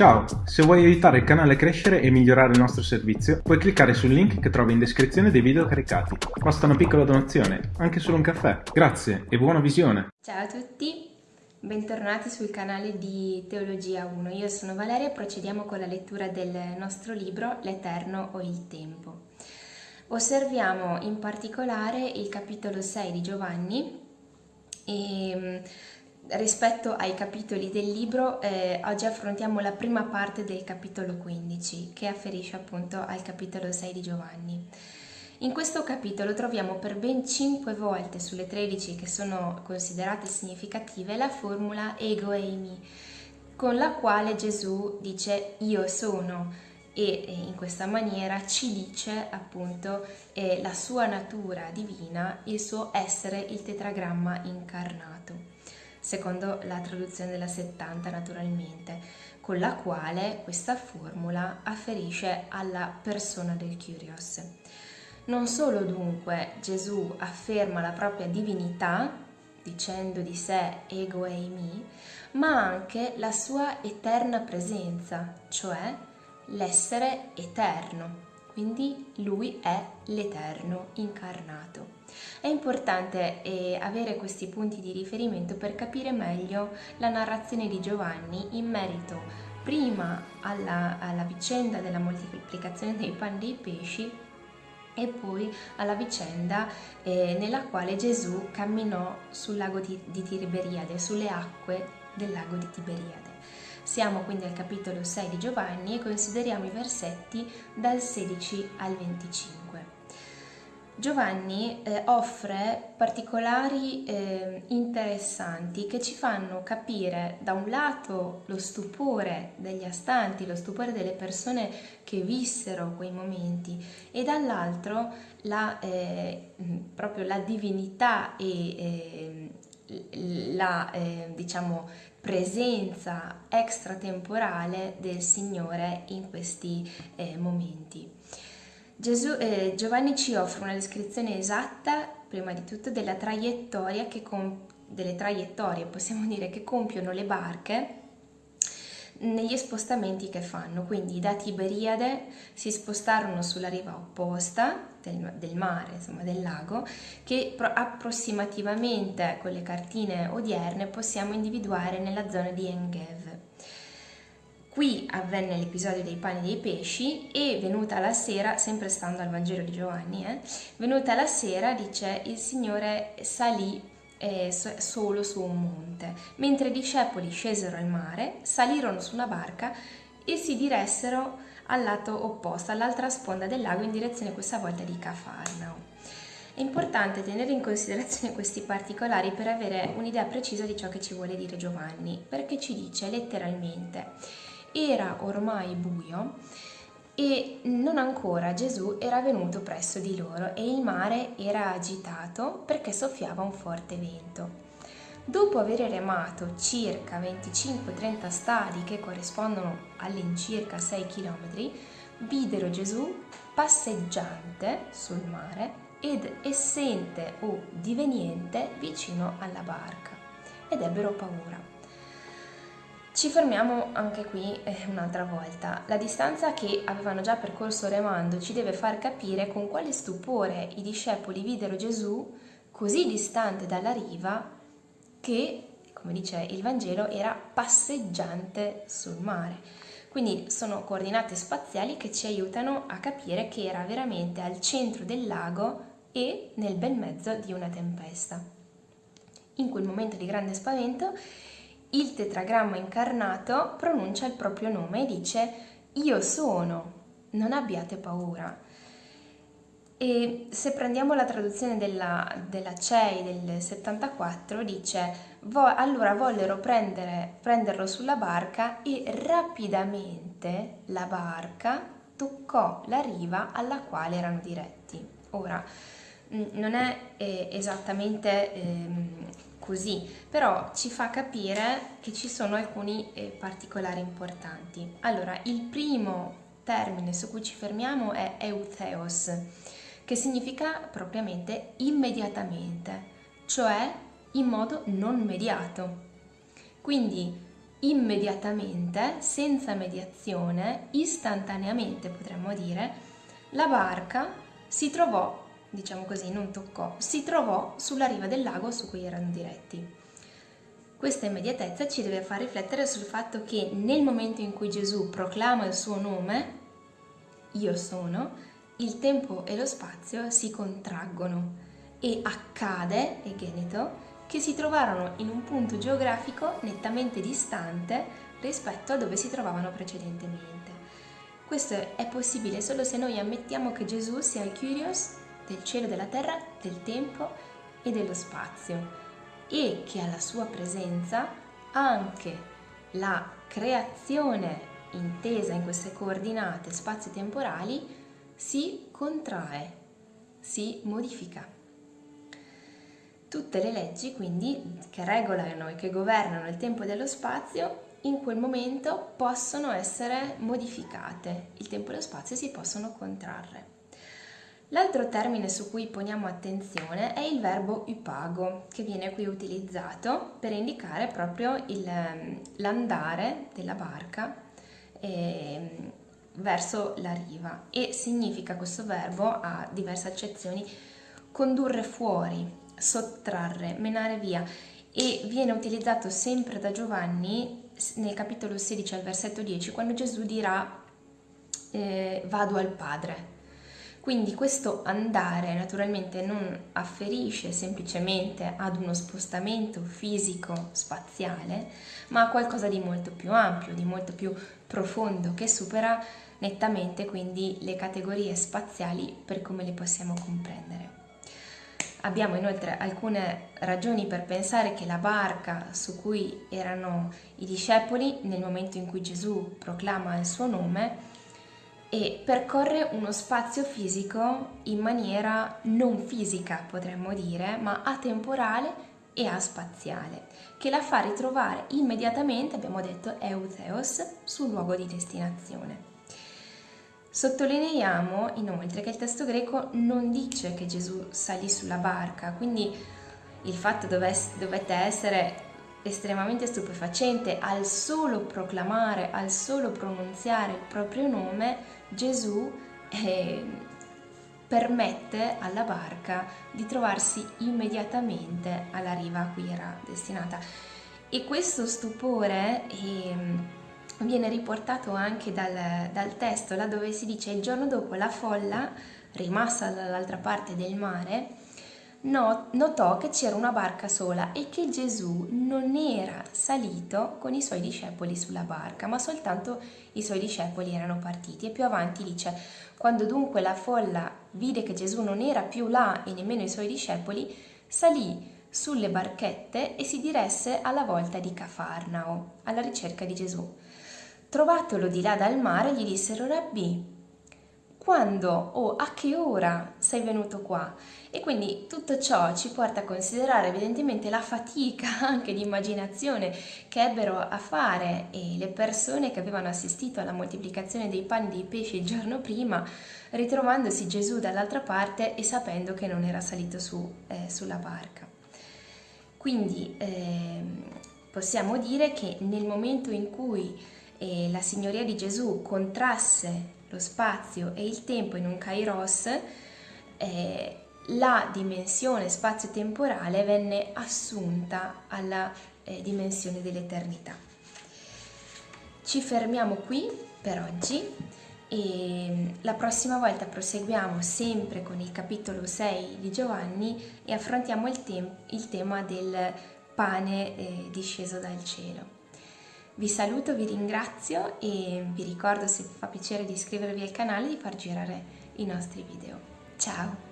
Ciao, se vuoi aiutare il canale a crescere e migliorare il nostro servizio, puoi cliccare sul link che trovi in descrizione dei video caricati. Basta una piccola donazione, anche solo un caffè. Grazie e buona visione! Ciao a tutti, bentornati sul canale di Teologia 1. Io sono Valeria e procediamo con la lettura del nostro libro L'Eterno o il Tempo. Osserviamo in particolare il capitolo 6 di Giovanni e rispetto ai capitoli del libro, eh, oggi affrontiamo la prima parte del capitolo 15, che afferisce appunto al capitolo 6 di Giovanni. In questo capitolo troviamo per ben 5 volte sulle 13 che sono considerate significative la formula ego eimi, con la quale Gesù dice io sono e in questa maniera ci dice appunto eh, la sua natura divina, il suo essere il tetragramma incarnato secondo la traduzione della 70 naturalmente, con la quale questa formula afferisce alla persona del Kyrios. Non solo dunque Gesù afferma la propria divinità, dicendo di sé ego eimi, ma anche la sua eterna presenza, cioè l'essere eterno, quindi lui è l'Eterno incarnato. È importante eh, avere questi punti di riferimento per capire meglio la narrazione di Giovanni in merito prima alla, alla vicenda della moltiplicazione dei pani e dei pesci e poi alla vicenda eh, nella quale Gesù camminò sul lago di, di Tiberiade, sulle acque del lago di Tiberiade. Siamo quindi al capitolo 6 di Giovanni e consideriamo i versetti dal 16 al 25. Giovanni eh, offre particolari eh, interessanti che ci fanno capire da un lato lo stupore degli astanti, lo stupore delle persone che vissero quei momenti e dall'altro la, eh, proprio la divinità e eh, la eh, diciamo, presenza extratemporale del Signore in questi eh, momenti. Gesù, eh, Giovanni ci offre una descrizione esatta, prima di tutto, della traiettoria che delle traiettorie, possiamo dire, che compiono le barche negli spostamenti che fanno. Quindi da Tiberiade si spostarono sulla riva opposta del, del mare, insomma del lago, che approssimativamente con le cartine odierne possiamo individuare nella zona di Engev. Qui avvenne l'episodio dei pani e dei pesci e venuta la sera, sempre stando al Vangelo di Giovanni, eh, venuta la sera, dice, il Signore salì eh, solo su un monte, mentre i discepoli scesero al mare, salirono su una barca e si diressero al lato opposto, all'altra sponda del lago, in direzione questa volta di Cafarnao. È importante tenere in considerazione questi particolari per avere un'idea precisa di ciò che ci vuole dire Giovanni, perché ci dice letteralmente era ormai buio e non ancora Gesù era venuto presso di loro e il mare era agitato perché soffiava un forte vento. Dopo aver remato circa 25-30 stadi che corrispondono all'incirca 6 km, videro Gesù passeggiante sul mare ed essente o diveniente vicino alla barca ed ebbero paura. Ci fermiamo anche qui eh, un'altra volta. La distanza che avevano già percorso remando ci deve far capire con quale stupore i discepoli videro Gesù così distante dalla riva che, come dice il Vangelo, era passeggiante sul mare. Quindi sono coordinate spaziali che ci aiutano a capire che era veramente al centro del lago e nel bel mezzo di una tempesta. In quel momento di grande spavento il tetragramma incarnato pronuncia il proprio nome e dice io sono, non abbiate paura. E se prendiamo la traduzione della, della CEI del 74 dice vo, allora vollero prendere, prenderlo sulla barca e rapidamente la barca toccò la riva alla quale erano diretti. Ora, non è eh, esattamente eh, così, però ci fa capire che ci sono alcuni eh, particolari importanti. Allora, il primo termine su cui ci fermiamo è eutheos, che significa propriamente immediatamente, cioè in modo non mediato. Quindi immediatamente, senza mediazione, istantaneamente potremmo dire, la barca si trovò, diciamo così, non toccò, si trovò sulla riva del lago su cui erano diretti. Questa immediatezza ci deve far riflettere sul fatto che nel momento in cui Gesù proclama il suo nome, io sono, il tempo e lo spazio si contraggono e accade, e Genito, che si trovarono in un punto geografico nettamente distante rispetto a dove si trovavano precedentemente. Questo è possibile solo se noi ammettiamo che Gesù sia il Kyrios del cielo e della terra, del tempo e dello spazio e che alla sua presenza anche la creazione intesa in queste coordinate spazio-temporali si contrae, si modifica. Tutte le leggi quindi che regolano e che governano il tempo e dello spazio in quel momento possono essere modificate, il tempo e lo spazio si possono contrarre. L'altro termine su cui poniamo attenzione è il verbo upago, che viene qui utilizzato per indicare proprio ehm, l'andare della barca eh, verso la riva. E significa questo verbo, ha diverse accezioni, condurre fuori, sottrarre, menare via. E viene utilizzato sempre da Giovanni nel capitolo 16 al versetto 10 quando Gesù dirà eh, vado al Padre quindi questo andare naturalmente non afferisce semplicemente ad uno spostamento fisico spaziale, ma a qualcosa di molto più ampio, di molto più profondo, che supera nettamente quindi le categorie spaziali per come le possiamo comprendere. Abbiamo inoltre alcune ragioni per pensare che la barca su cui erano i discepoli nel momento in cui Gesù proclama il suo nome e percorre uno spazio fisico in maniera non fisica, potremmo dire, ma atemporale e aspaziale, che la fa ritrovare immediatamente, abbiamo detto, Eutheos sul luogo di destinazione. Sottolineiamo inoltre che il testo greco non dice che Gesù salì sulla barca, quindi il fatto dovette essere estremamente stupefacente al solo proclamare, al solo pronunziare il proprio nome, Gesù eh, permette alla barca di trovarsi immediatamente alla riva a cui era destinata. E questo stupore eh, viene riportato anche dal, dal testo, dove si dice il giorno dopo la folla, rimasta dall'altra parte del mare, notò che c'era una barca sola e che Gesù non era salito con i suoi discepoli sulla barca, ma soltanto i suoi discepoli erano partiti. E più avanti dice, quando dunque la folla vide che Gesù non era più là e nemmeno i suoi discepoli, salì sulle barchette e si diresse alla volta di Cafarnao, alla ricerca di Gesù. Trovatelo di là dal mare, gli dissero, Rabbi, quando o a che ora sei venuto qua? E quindi tutto ciò ci porta a considerare evidentemente la fatica anche di immaginazione che ebbero a fare le persone che avevano assistito alla moltiplicazione dei pani e dei pesci il giorno prima, ritrovandosi Gesù dall'altra parte e sapendo che non era salito su, eh, sulla barca. Quindi eh, possiamo dire che nel momento in cui eh, la signoria di Gesù contrasse lo spazio e il tempo in un kairos, eh, la dimensione spazio-temporale venne assunta alla eh, dimensione dell'eternità. Ci fermiamo qui per oggi e la prossima volta proseguiamo sempre con il capitolo 6 di Giovanni e affrontiamo il, te il tema del pane eh, disceso dal cielo. Vi saluto, vi ringrazio e vi ricordo se vi fa piacere di iscrivervi al canale e di far girare i nostri video. Ciao!